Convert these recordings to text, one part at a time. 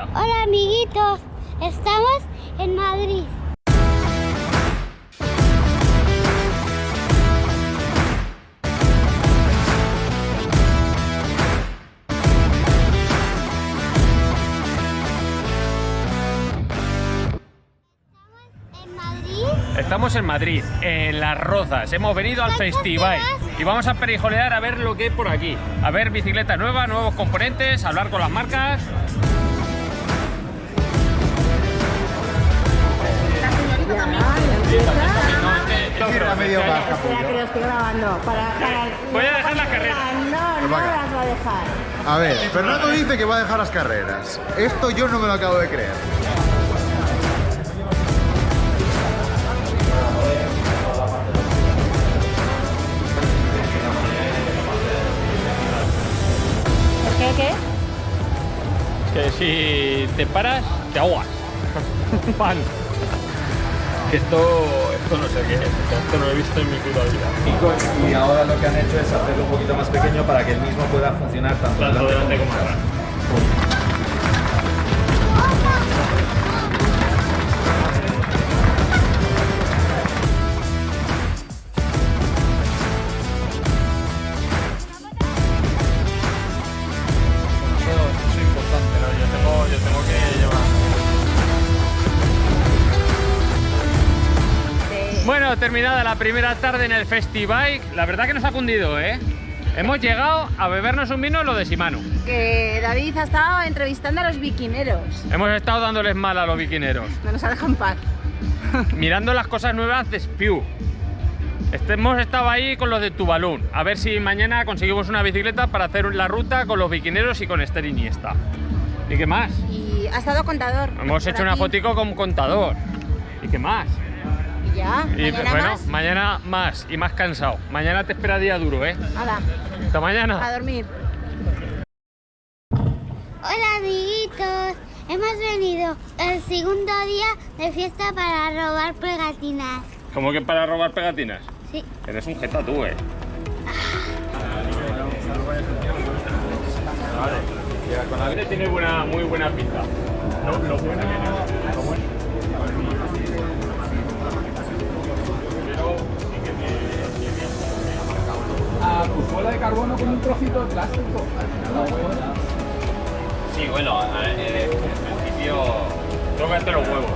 Hola amiguitos, estamos en Madrid. Estamos en Madrid, en Las Rozas. Hemos venido al festival y vamos a perijolear a ver lo que hay por aquí. A ver bicicleta nueva, nuevos componentes, hablar con las marcas. Tierra medio baja, Espera que lo estoy grabando. Para, para, Voy a dejar la carrera. No, no las va a dejar. A ver, Fernando dice que va a dejar las carreras. Esto yo no me lo acabo de creer. ¿Qué, qué? Que si te paras, te ahogas. Pan. Que esto, esto no sé qué es. Esto no lo he visto en mi puta vida. y ahora lo que han hecho es hacerlo un poquito más pequeño para que el mismo pueda funcionar tanto Tanto delante delante como como atrás. Bueno, terminada la primera tarde en el Festibike, la verdad que nos ha cundido, ¿eh? Hemos llegado a bebernos un vino en lo de Simano. Que David ha estado entrevistando a los biquineros. Hemos estado dándoles mal a los biquineros, No nos ha dejado en paz. mirando las cosas nuevas de Spew. Este, hemos estado ahí con los de Tubalún, a ver si mañana conseguimos una bicicleta para hacer la ruta con los biquineros y con Esther Iniesta. ¿Y qué más? Y ha estado contador. Hemos hecho una aquí. fotico con contador. ¿Y qué más? Y ya. Y mañana bueno, más. mañana más y más cansado. Mañana te espera día duro, ¿eh? Hala, Hasta mañana. a dormir. Hola amiguitos, hemos venido el segundo día de fiesta para robar pegatinas. ¿Cómo que para robar pegatinas? Sí. Eres un jeta tú, eh. Vale. tiene buena, muy buena pinta. Lo, lo buena que plástico. Sí, bueno, eh, en principio tócate los huevos.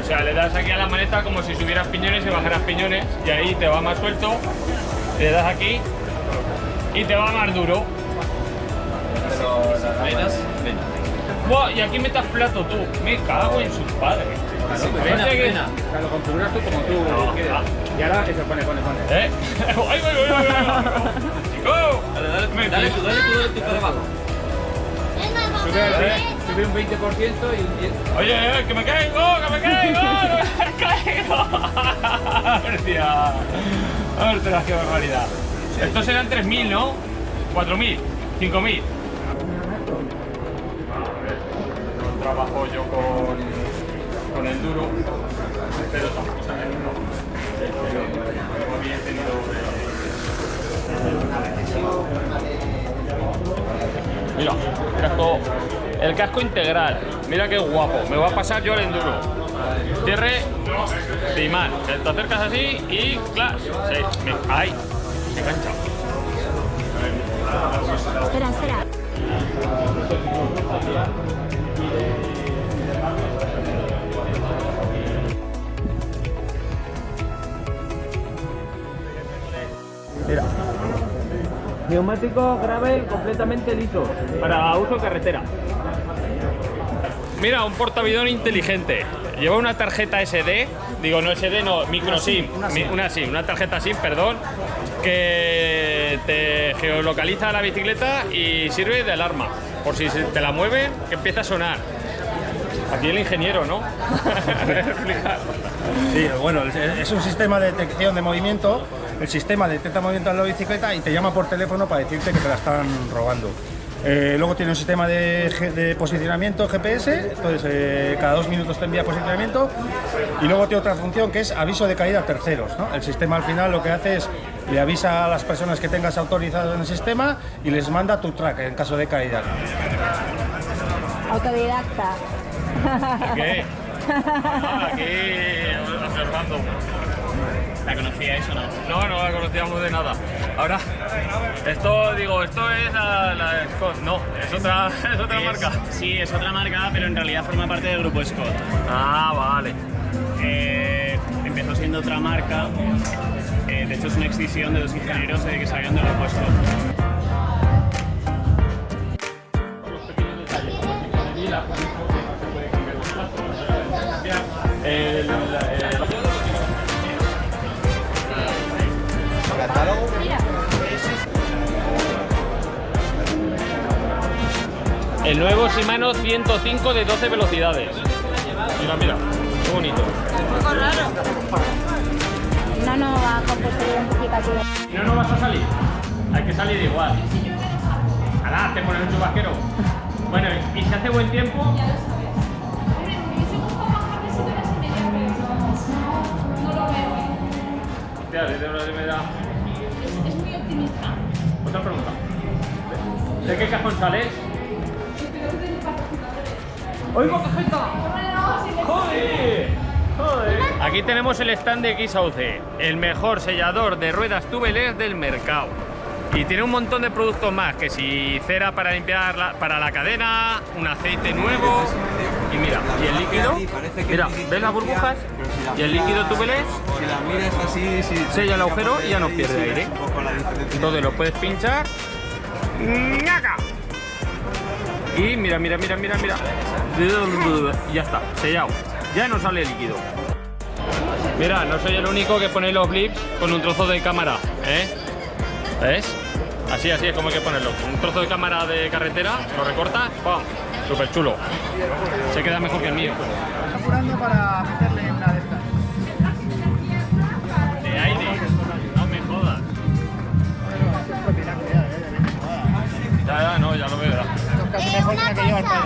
O sea, le das aquí a la maneta como si subieras piñones y bajaras piñones y ahí te va más suelto, le das aquí y te va más duro. Pero las reinas, ven. Buah, y aquí metas plato tú. Me cago en sus padres. Que- O sea, lo configuras tú como tú No, quieres. ah. Y ahora eso pone, pone, pone. ¿Eh? ¡Ay, ay, ay, ay, Dale, tú, dale tú, dale tú para abajo. Venga, vamos Sube, un 20% y un 10. Oye, eh, que me caigo, que me caigo, que me caigo. Hostia. Ostras, qué barbaridad. Estos eran 3.000, ¿no? 4.000, 5.000. No trabajo yo con, con el duro, pero tampoco tenido Mira, casco, el casco integral. Mira qué guapo. Me va a pasar yo el enduro. Cierre de imán. Te acercas así y claro. Me he enganchado. Espera, espera. Neumático gravel completamente liso. Para uso carretera. Mira, un portavidón inteligente. Lleva una tarjeta SD, digo no SD, no, micro SIM, una SIM, una tarjeta SIM, perdón, que te geolocaliza la bicicleta y sirve de alarma. Por si te la mueven, que empieza a sonar. Aquí el ingeniero, ¿no? Sí, bueno, es un sistema de detección de movimiento. El sistema detecta movimiento en la bicicleta y te llama por teléfono para decirte que te la están robando. Eh, luego tiene un sistema de, posicionamiento GPS, entonces eh, cada dos minutos te envía posicionamiento. Y luego tiene otra función que es aviso de caída a terceros. ¿no? El sistema al final lo que hace es le avisa a las personas que tengas autorizadas en el sistema y les manda tu track en caso de caída. Autodidacta. ¿Qué? Ah, aquí observando. ¿La conocíais o no? No, no la conocíamos de nada. Ahora, esto, digo, esto es la, la Scott. No, es otra, es otra Es- marca. Sí, es otra marca, pero en realidad forma parte del grupo Scott. Ah, vale. Eh, empezó siendo otra marca. eh, de hecho, es una extinción de dos ingenieros eh, que salieron del grupo Scott. El nuevo Shimano 105 de 12 velocidades. Mira, mira, qué bonito. No, no, va con puesto identificativo. Si no, no vas a salir. Hay que salir igual. Alá, te pones un chubasquero. Bueno, y si hace buen tiempo. Da. Es muy optimista. Otra pregunta. ¿De qué cajón sales? ¡Oigo. Aquí tenemos el stand de X-Sauce, el mejor sellador de ruedas tubeless del mercado. Y tiene un montón de productos más, que si cera para limpiar la, para la cadena, un aceite nuevo. Y mira, y el líquido, mira, ¿ves las burbujas? Y el líquido tubeless sella el agujero y ya no pierde aire. Entonces lo puedes pinchar. ¡Ñaca! Y mira, mira, mira, mira, mira. Ya está, sellado. Ya no sale líquido. Mira, no soy el único que pone los blips con un trozo de cámara, ¿eh? ¿Ves? Así, así es como hay que ponerlo. Un trozo de cámara de carretera, lo recortas, ¡pum! Súper chulo. Se queda mejor que el mío. apurando para meterle una de estas. De aire. No me jodas. Ya, ya, no, ya lo veo. Eh.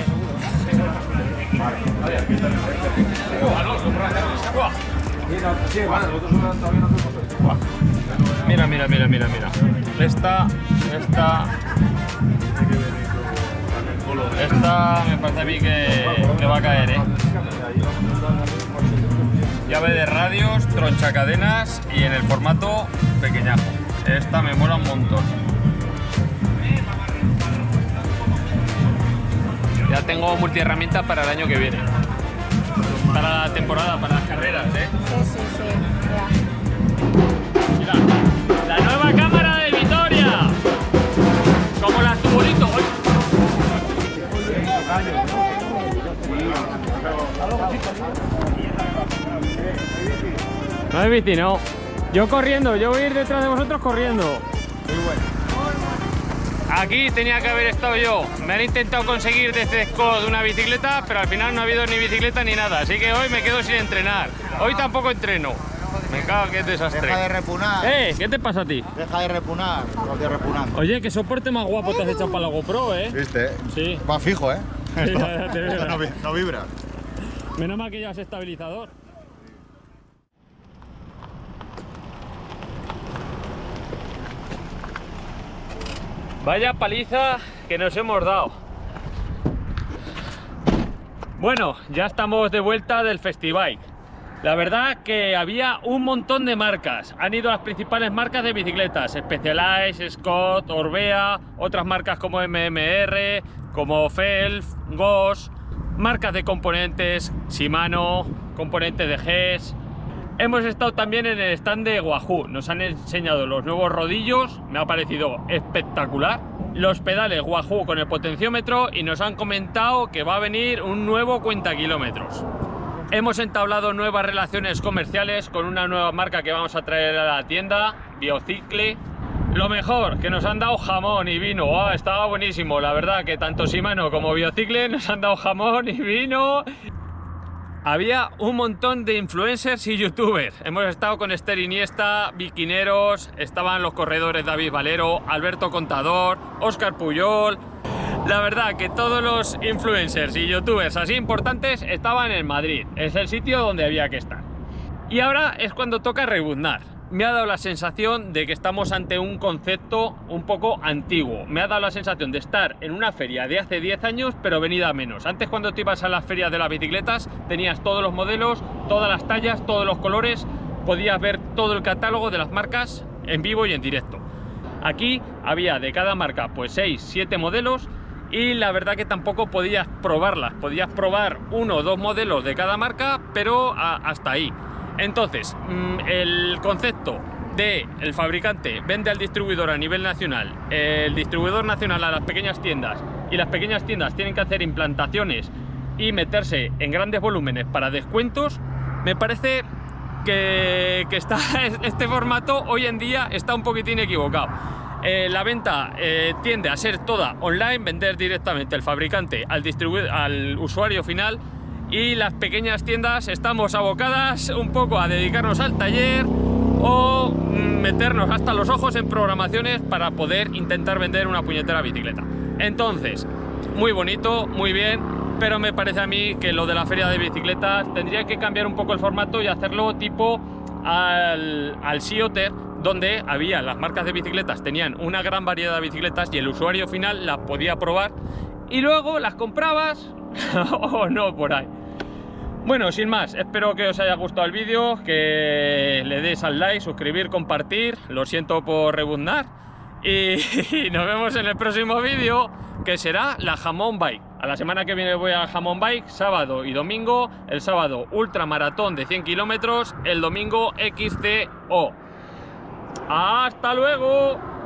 Mira, mira, mira, mira, mira. Esta, esta. Esta me parece a mí que, que va a caer, ¿eh? Llave de radios, tronchacadenas y en el formato pequeñajo. Esta me mola un montón. Ya tengo multiherramienta para el año que viene. Para la temporada, para las carreras, ¿eh? Sí, sí, sí. Ya. Mira, la nueva cámara de Vitoria. Como las tubolitos. No es bici, no. Yo corriendo, yo voy a ir detrás de vosotros corriendo. Muy bueno. Aquí tenía que haber estado yo. Me han intentado conseguir desde Scott una bicicleta, pero al final no ha habido ni bicicleta ni nada. Así que hoy me quedo sin entrenar. Hoy tampoco entreno. Me cago que es desastre. Deja de repunar. ¡Eh! ¿Qué te pasa a ti? Deja de repunar. Estoy repunando. Oye, qué soporte más guapo te has echado para la GoPro, ¿eh? ¿Viste? Sí. Va fijo, ¿eh? Sí, ya, ya te no, no vibra. Menos mal que llevas estabilizador. Vaya paliza que nos hemos dado. Bueno, ya estamos de vuelta del festival. La verdad que había un montón de marcas. Han ido las principales marcas de bicicletas. Specialized, Scott, Orbea, otras marcas como MMR, como Felf, Goss, marcas de componentes, Shimano, componentes de GES. Hemos estado también en el stand de Wahoo. Nos han enseñado los nuevos rodillos, me ha parecido espectacular. Los pedales Wahoo con el potenciómetro y nos han comentado que va a venir un nuevo cuenta kilómetros. Hemos entablado nuevas relaciones comerciales con una nueva marca que vamos a traer a la tienda, Biocicle. Lo mejor, que nos han dado jamón y vino. Ah, estaba buenísimo, la verdad que tanto Shimano como Biocicle nos han dado jamón y vino. Había un montón de influencers y youtubers. Hemos estado con Esther Iniesta, Biquineros, estaban los corredores David Valero, Alberto Contador, Óscar Puyol. La verdad que todos los influencers y youtubers así importantes estaban en Madrid. Es el sitio donde había que estar. Y ahora es cuando toca rebuznar. Me ha dado la sensación de que estamos ante un concepto un poco antiguo. Me ha dado la sensación de estar en una feria de hace 10 años, pero venida a menos. Antes cuando te ibas a las ferias de las bicicletas, tenías todos los modelos, todas las tallas, todos los colores, podías ver todo el catálogo de las marcas en vivo y en directo. Aquí había de cada marca pues 6, 7 modelos y la verdad que tampoco podías probarlas. Podías probar uno o dos modelos de cada marca, pero hasta ahí. Entonces, mm, el concepto de el fabricante vende al distribuidor a nivel nacional, el distribuidor nacional a las pequeñas tiendas y las pequeñas tiendas tienen que hacer implantaciones y meterse en grandes volúmenes para descuentos, me parece que, que está, este formato hoy en día está un poquitín equivocado. Eh, la venta eh, tiende a ser toda online, vender directamente el fabricante al, al usuario final y las pequeñas tiendas estamos abocadas un poco a dedicarnos al taller o mm, meternos hasta los ojos en programaciones para poder intentar vender una puñetera bicicleta. Entonces, muy bonito, muy bien, pero me parece a mí que lo de la feria de bicicletas tendría que cambiar un poco el formato y hacerlo tipo al, al Sea Otter, donde había las marcas de bicicletas, tenían una gran variedad de bicicletas y el usuario final las podía probar y luego las comprabas o no por ahí. Bueno, sin más, espero que os haya gustado el vídeo, que le deis al like, suscribir, compartir, lo siento por rebundar y, y nos vemos en el próximo vídeo que será la Jamón Bike. A la semana que viene voy a Jamón Bike, sábado y domingo, el sábado ultramaratón de 100 kilómetros, el domingo XCO. ¡Hasta luego!